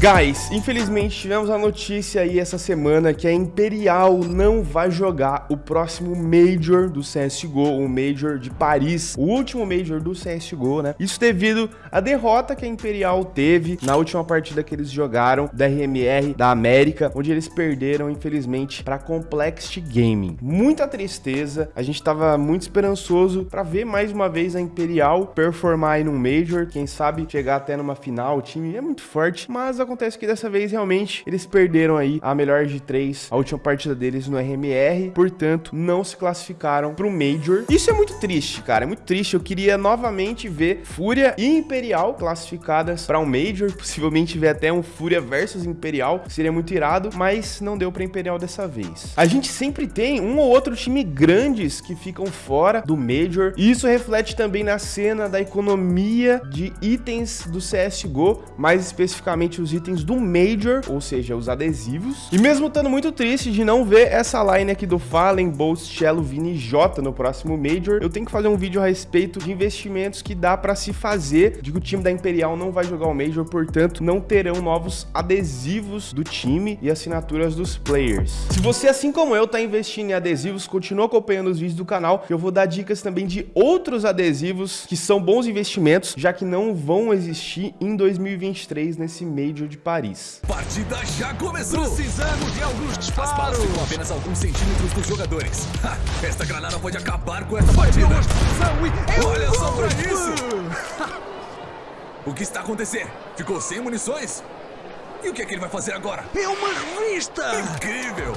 Guys, infelizmente tivemos a notícia aí essa semana que a Imperial não vai jogar o próximo Major do CSGO, o Major de Paris, o último Major do CSGO, né? Isso devido à derrota que a Imperial teve na última partida que eles jogaram da RMR da América, onde eles perderam, infelizmente, para Complexity Gaming. Muita tristeza, a gente tava muito esperançoso para ver mais uma vez a Imperial performar aí num Major, quem sabe chegar até numa final, o time é muito forte, mas a acontece que dessa vez realmente eles perderam aí a melhor de três, a última partida deles no RMR, portanto não se classificaram para o Major. Isso é muito triste, cara, é muito triste. Eu queria novamente ver Fúria e Imperial classificadas para um Major, possivelmente ver até um Fúria versus Imperial, seria muito irado, mas não deu para Imperial dessa vez. A gente sempre tem um ou outro time grandes que ficam fora do Major, e isso reflete também na cena da economia de itens do CSGO, mais especificamente os itens do Major, ou seja, os adesivos. E mesmo estando muito triste de não ver essa line aqui do Fallen, Bolt, Cello, Vini Jota no próximo Major, eu tenho que fazer um vídeo a respeito de investimentos que dá para se fazer, que o time da Imperial não vai jogar o Major, portanto, não terão novos adesivos do time e assinaturas dos players. Se você, assim como eu, tá investindo em adesivos, continua acompanhando os vídeos do canal, eu vou dar dicas também de outros adesivos que são bons investimentos, já que não vão existir em 2023 nesse Major de Paris. Partida já começou! Precisamos de alguns disparos! As balas ficam apenas alguns centímetros dos jogadores. Ha, esta granada pode acabar com essa partida! E... Olha só pra isso! o que está acontecendo? Ficou sem munições? E o que é que ele vai fazer agora? É uma revista! Incrível!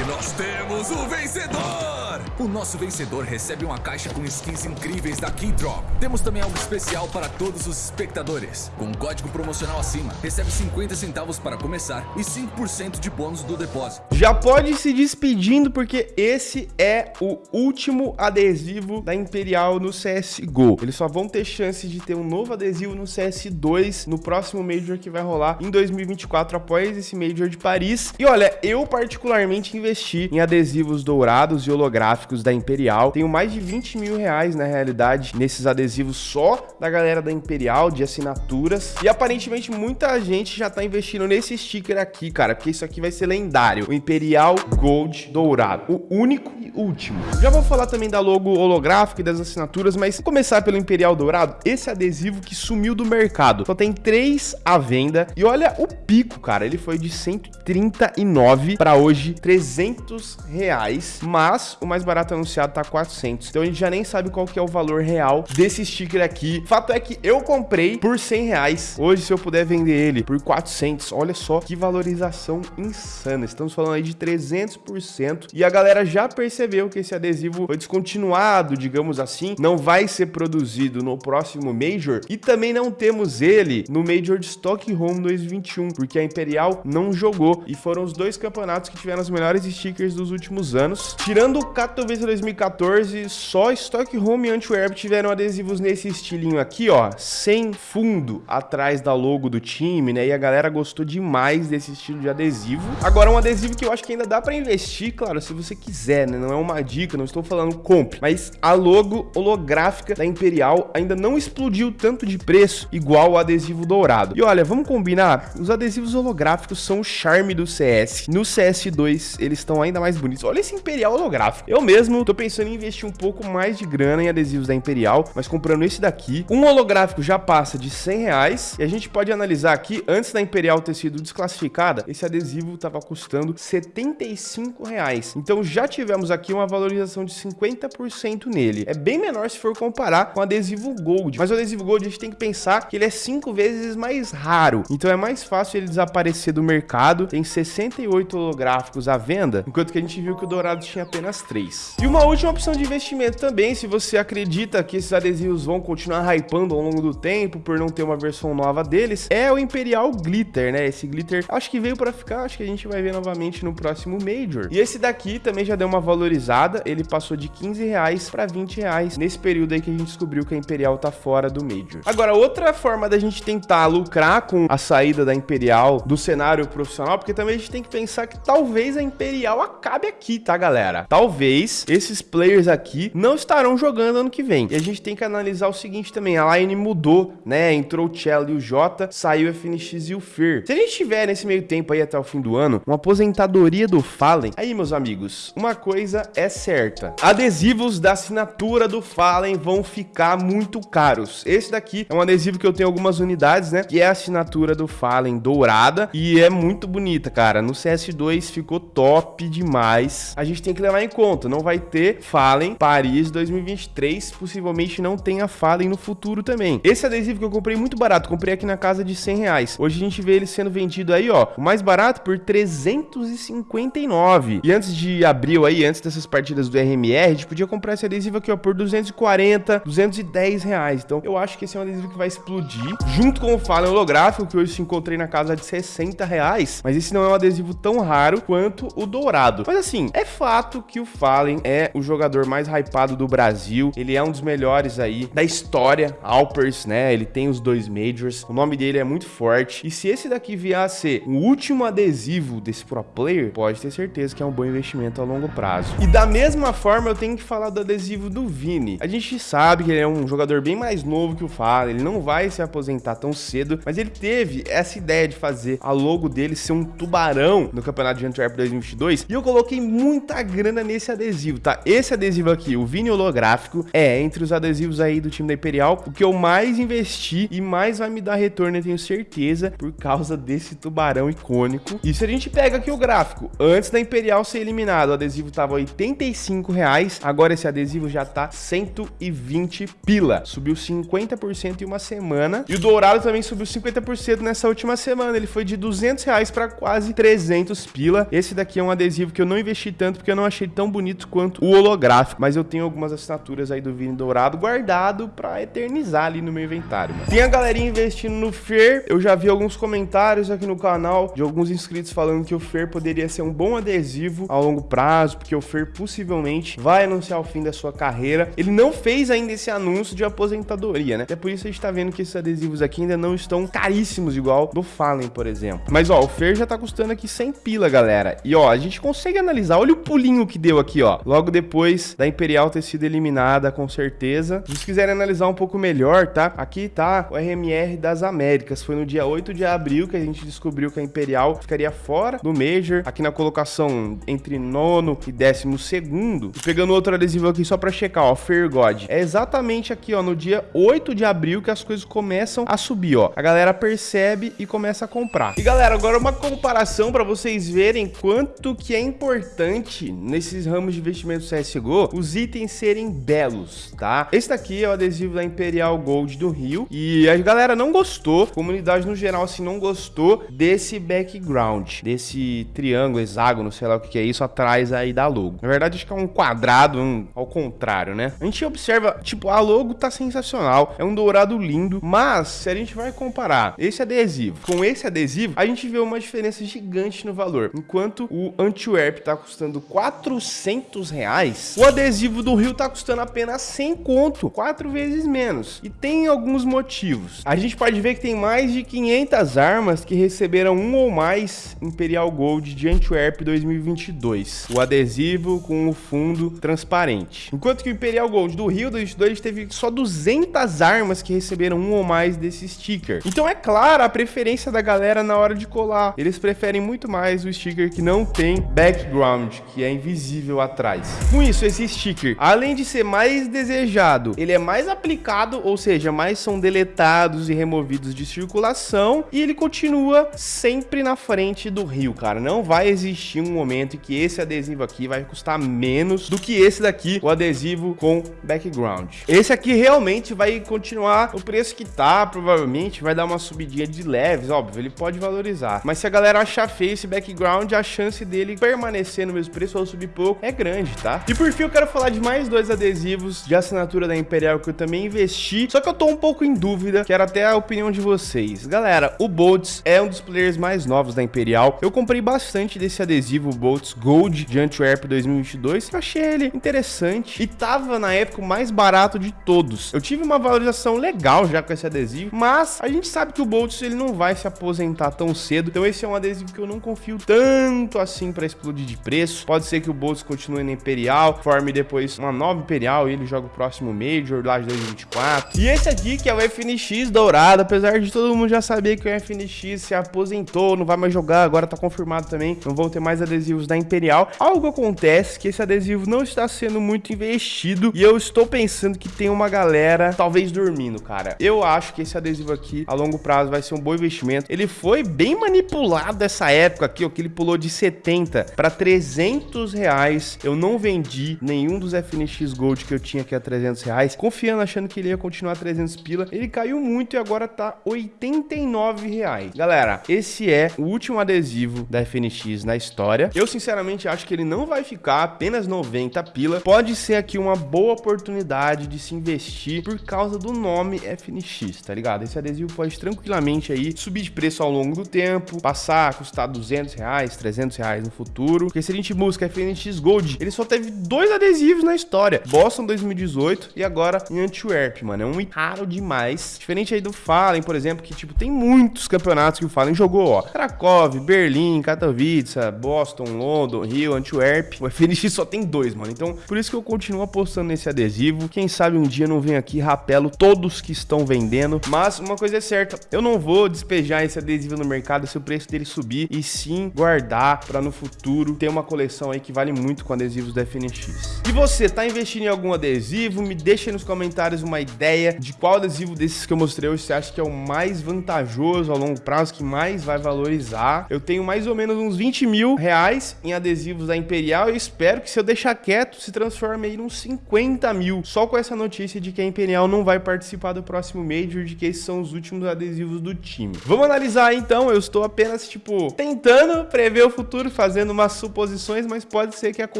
E nós temos o vencedor! O nosso vencedor recebe uma caixa com skins incríveis da Keydrop. Temos também algo especial para todos os espectadores. Com um código promocional acima, recebe 50 centavos para começar e 5% de bônus do depósito. Já pode ir se despedindo porque esse é o último adesivo da Imperial no CSGO. Eles só vão ter chance de ter um novo adesivo no CS2 no próximo Major que vai rolar em 2024 após esse Major de Paris. E olha, eu particularmente investi em adesivos dourados e holográficos da Imperial. Tenho mais de 20 mil reais, na realidade, nesses adesivos só da galera da Imperial, de assinaturas. E aparentemente muita gente já tá investindo nesse sticker aqui, cara, porque isso aqui vai ser lendário. O Imperial Gold Dourado. O único e último. Já vou falar também da logo holográfica e das assinaturas, mas começar pelo Imperial Dourado. Esse adesivo que sumiu do mercado. Só tem três à venda. E olha o pico, cara. Ele foi de 139 para hoje 300 reais. Mas o mais barato anunciado tá 400. Então a gente já nem sabe qual que é o valor real desse sticker aqui. Fato é que eu comprei por 100 reais. Hoje, se eu puder vender ele por 400, olha só que valorização insana. Estamos falando aí de 300%. E a galera já percebeu que esse adesivo foi descontinuado, digamos assim. Não vai ser produzido no próximo Major. E também não temos ele no Major de Stockholm 2021, porque a Imperial não jogou. E foram os dois campeonatos que tiveram os melhores stickers dos últimos anos. Tirando o Katowice 2014, só Stockholm e Antwerp tiveram adesivos nesse estilinho aqui, ó, sem fundo atrás da logo do time, né? E a galera gostou demais desse estilo de adesivo. Agora, um adesivo que eu acho que ainda dá para investir, claro, se você quiser, né? Não é uma dica, não estou falando compre, mas a logo holográfica da Imperial ainda não explodiu tanto de preço igual o adesivo dourado. E olha, vamos combinar, os adesivos holográficos são o charme do CS. No CS2, eles estão ainda mais bonitos. Olha esse Imperial holográfico. Eu mesmo tô pensando em investir um pouco mais de grana em adesivos da Imperial, mas comprando esse daqui, um holográfico já passa de 100 reais. E a gente pode analisar aqui, antes da Imperial ter sido desclassificada, esse adesivo tava custando 75 reais. Então já tivemos aqui uma valorização de 50% nele. É bem menor se for comparar com o adesivo Gold. Mas o adesivo Gold a gente tem que pensar que ele é cinco vezes mais raro. Então é mais fácil ele desaparecer do mercado. Tem 68 holográficos à venda, enquanto que a gente viu que o Dourado tinha apenas 3. E uma última opção de investimento também, se você acredita que esses adesivos vão continuar hypando ao longo do tempo por não ter uma versão nova deles, é o Imperial Glitter, né? Esse glitter acho que veio para ficar, acho que a gente vai ver novamente no próximo Major. E esse daqui também já deu uma valorizada, ele passou de 15 reais para 20 reais nesse período aí que a gente descobriu que a Imperial tá fora do Major. Agora, outra forma da gente tentar lucrar com a saída da Imperial do cenário profissional, porque também a gente tem que pensar que talvez a Imperial acabe aqui, tá, galera? Talvez 2023, esses players aqui não estarão jogando ano que vem. E a gente tem que analisar o seguinte também, a line mudou, né? Entrou o Cello e o Jota, saiu o FNX e o Fer. Se a gente tiver nesse meio tempo aí até o fim do ano, uma aposentadoria do Fallen, aí meus amigos, uma coisa é certa. Adesivos da assinatura do Fallen vão ficar muito caros. Esse daqui é um adesivo que eu tenho algumas unidades, né? Que é a assinatura do Fallen dourada e é muito bonita, cara. No CS2 ficou top demais. A gente tem que levar em conta, não vai ter Fallen Paris 2023, possivelmente não tenha Fallen no futuro também. Esse adesivo que eu comprei muito barato, comprei aqui na casa de 100 reais. Hoje a gente vê ele sendo vendido aí, ó, o mais barato por 359. E antes de abril aí, antes dessas partidas do RMR, a gente podia comprar esse adesivo aqui, ó, por 240, 210 reais. Então eu acho que esse é um adesivo que vai explodir, junto com o Fallen holográfico, que hoje se encontrei na casa de 60 reais. Mas esse não é um adesivo tão raro quanto o dourado. Mas assim, é fato que o Fallen é o jogador mais hypado do Brasil. Ele é um dos melhores aí da história, Alpers, né? Ele tem os dois Majors. O nome dele é muito forte. E se esse daqui vier a ser o último adesivo desse pro player, pode ter certeza que é um bom investimento a longo prazo. E da mesma forma, eu tenho que falar do adesivo do Vini. A gente sabe que ele é um jogador bem mais novo que o Fallen. Ele não vai se aposentar tão cedo, mas ele teve essa ideia de fazer a logo dele ser um tubarão no Campeonato de Antwerp 2022. E eu coloquei muita grana nesse adesivo, tá? Esse adesivo aqui, o Vini holográfico, é entre os adesivos aí do time da Imperial, o que eu mais investi e mais vai me dar retorno, eu tenho certeza, por causa desse tubarão icônico. E se a gente pega aqui o gráfico, antes da Imperial ser eliminado, o adesivo tava 85 reais, agora esse adesivo já tá 120 pila. Subiu 50% em uma semana. E o dourado também subiu 50% nessa última semana. Ele foi de 200 reais para quase 300 pila. Esse daqui é um adesivo que eu não investi tanto porque eu não achei tão bonito quanto o holográfico. Mas eu tenho algumas assinaturas aí do Vini Dourado guardado para eternizar ali no meu inventário. Mano. Tem a galerinha investindo no Fer. Eu já vi alguns comentários aqui no canal de alguns inscritos falando que o Fer poderia ser um bom adesivo a longo prazo, porque o Fer possivelmente vai anunciar o fim da sua carreira. Ele não fez ainda esse anúncio de aposentadoria, né? É por isso a gente tá vendo que esses adesivos aqui ainda não estão caríssimos igual do Fallen, por exemplo. Mas ó, o Fer já tá custando aqui 100 pila, galera. E ó, a gente consegue analisar, olha o pulinho que deu aqui, ó. Logo depois da Imperial ter sido eliminada, com certeza. Se vocês quiserem analisar um pouco melhor, tá? Aqui tá o RMR das Américas. Foi no dia 8 de abril que a gente descobriu que a Imperial ficaria fora do Major. Aqui na colocação entre nono e décimo segundo. E pegando outro adesivo aqui só pra checar, ó, God. É exatamente aqui, ó, no dia 8 de abril que as coisas começam a subir, ó. A galera percebe e começa a comprar. E galera, agora uma comparação para vocês verem quanto que é importante nesses ramos de investimento CSGO os itens serem belos, tá? Esse daqui é o adesivo da Imperial Gold do Rio e a galera não gostou, comunidade no geral assim não gostou desse background, desse triângulo, hexágono, sei lá o que é isso, atrás aí da logo. Na verdade acho que é um quadrado, um, ao contrário, né? A gente observa, tipo, a logo tá sensacional, é um dourado lindo, mas se a gente vai comparar esse adesivo com esse adesivo, a gente vê uma diferença gigante no valor. Enquanto o Antwerp tá custando 400 reais, o adesivo do Rio tá custando apenas 100 conto, quatro vezes menos. E tem alguns motivos. A gente pode ver que tem mais de 500 armas que receberam um ou mais Imperial Gold de Antwerp 2022. O adesivo com o fundo transparente. Enquanto que o Imperial Gold do Rio 2022 teve só 200 armas que receberam um ou mais desse sticker. Então é claro a preferência da galera na hora de colar. Eles preferem muito mais o sticker que não tem background, que é invisível atrás. Com isso, esse sticker, além de ser mais desejado, ele é mais aplicado, ou seja, mais são deletados e removidos de circulação e ele continua sempre na frente do rio, cara. Não vai existir um momento em que esse adesivo aqui vai custar menos do que esse daqui, o adesivo com background. Esse aqui realmente vai continuar o preço que tá, provavelmente vai dar uma subidinha de leves, óbvio, ele pode valorizar. Mas se a galera achar feio esse background, a chance dele permanecer no mesmo preço ou subir pouco é grande, tá? E por fim, eu quero falar de mais dois adesivos de assinatura da Imperial que eu também investi, só que eu tô um pouco em dúvida, quero até a opinião de vocês. Galera, o Boltz é um dos players mais novos da Imperial. Eu comprei bastante desse adesivo, o Boltz Gold de Antwerp 2022, eu achei ele interessante e tava na época o mais barato de todos. Eu tive uma valorização legal já com esse adesivo, mas a gente sabe que o Boltz ele não vai se aposentar tão cedo, então esse é um adesivo que eu não confio tanto assim para explodir de preço. Pode ser que o Boltz continue continue na Imperial, forme depois uma nova Imperial e ele joga o próximo Major lá de 2024. E esse aqui que é o FNX dourado, apesar de todo mundo já saber que o FNX se aposentou, não vai mais jogar, agora tá confirmado também, não vão ter mais adesivos da Imperial. Algo acontece que esse adesivo não está sendo muito investido e eu estou pensando que tem uma galera talvez dormindo, cara. Eu acho que esse adesivo aqui a longo prazo vai ser um bom investimento. Ele foi bem manipulado essa época aqui, ó, que ele pulou de 70 para 300 reais. Eu não vendi nenhum dos FNX Gold que eu tinha aqui a 300 reais, confiando, achando que ele ia continuar 300 pila. Ele caiu muito e agora tá 89 reais. Galera, esse é o último adesivo da FNX na história. Eu, sinceramente, acho que ele não vai ficar apenas 90 pila. Pode ser aqui uma boa oportunidade de se investir por causa do nome FNX, tá ligado? Esse adesivo pode tranquilamente aí subir de preço ao longo do tempo, passar a custar 200 reais, 300 reais no futuro. Porque se a gente busca FNX Gold, ele só teve dois adesivos na história. Boston 2018 e agora em Antwerp, mano. É um raro demais. Diferente aí do Fallen, por exemplo, que, tipo, tem muitos campeonatos que o Fallen jogou, ó. Krakow, Berlim, Katowice, Boston, London, Rio, Antwerp. O FNX só tem dois, mano. Então, por isso que eu continuo apostando nesse adesivo. Quem sabe um dia não vem aqui rapelo todos que estão vendendo. Mas uma coisa é certa, eu não vou despejar esse adesivo no mercado se o preço dele subir e sim guardar para no futuro ter uma coleção aí que vale muito com adesivos da FNX. E você, tá investindo em algum adesivo? Me deixa aí nos comentários uma ideia de qual adesivo desses que eu mostrei hoje você acha que é o mais vantajoso a longo prazo, que mais vai valorizar. Eu tenho mais ou menos uns 20 mil reais em adesivos da Imperial e espero que se eu deixar quieto se transforme aí uns 50 mil. Só com essa notícia de que a Imperial não vai participar do próximo Major, de que esses são os últimos adesivos do time. Vamos analisar então, eu estou apenas, tipo, tentando prever o futuro, fazendo umas suposições, mas pode ser que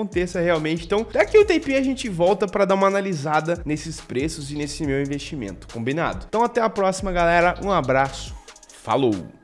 aconteça realmente. Então, daqui um tempinho a gente volta para dar uma analisada nesses preços e nesse meu investimento, combinado? Então até a próxima, galera. Um abraço. Falou!